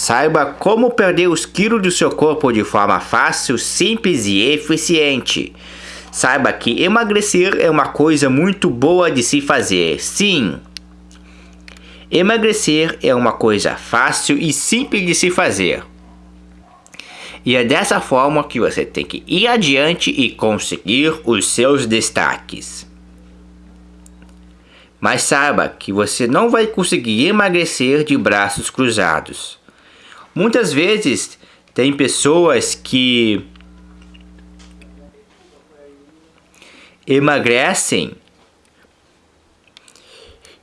Saiba como perder os quilos do seu corpo de forma fácil, simples e eficiente. Saiba que emagrecer é uma coisa muito boa de se fazer. Sim, emagrecer é uma coisa fácil e simples de se fazer. E é dessa forma que você tem que ir adiante e conseguir os seus destaques. Mas saiba que você não vai conseguir emagrecer de braços cruzados. Muitas vezes tem pessoas que emagrecem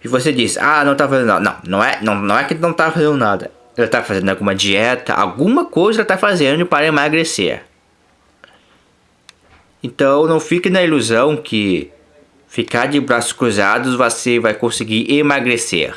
e você diz, ah, não tá fazendo nada. Não, não é, não, não é que não tá fazendo nada. Ele tá fazendo alguma dieta, alguma coisa ele tá fazendo para emagrecer. Então não fique na ilusão que ficar de braços cruzados você vai conseguir emagrecer.